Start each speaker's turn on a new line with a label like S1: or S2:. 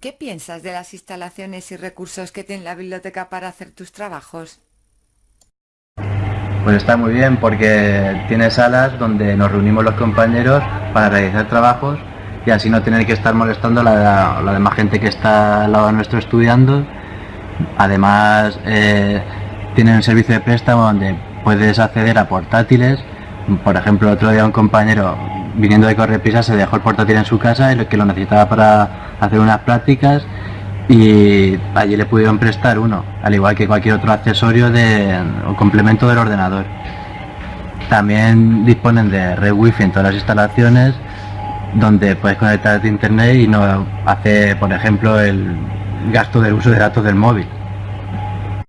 S1: ¿Qué piensas de las instalaciones y recursos que tiene la biblioteca para hacer tus trabajos?
S2: Pues está muy bien porque tiene salas donde nos reunimos los compañeros para realizar trabajos y así no tener que estar molestando a la, demás gente que está al lado nuestro estudiando. Además eh, tiene un servicio de préstamo donde puedes acceder a portátiles. Por ejemplo, otro día un compañero viniendo de Correpisa se dejó el portátil en su casa que lo necesitaba para hacer unas prácticas y allí le pudieron prestar uno, al igual que cualquier otro accesorio de, o complemento del ordenador. También disponen de red wifi en todas las instalaciones donde puedes conectarte a internet y no hace, por ejemplo, el gasto del uso de datos del móvil.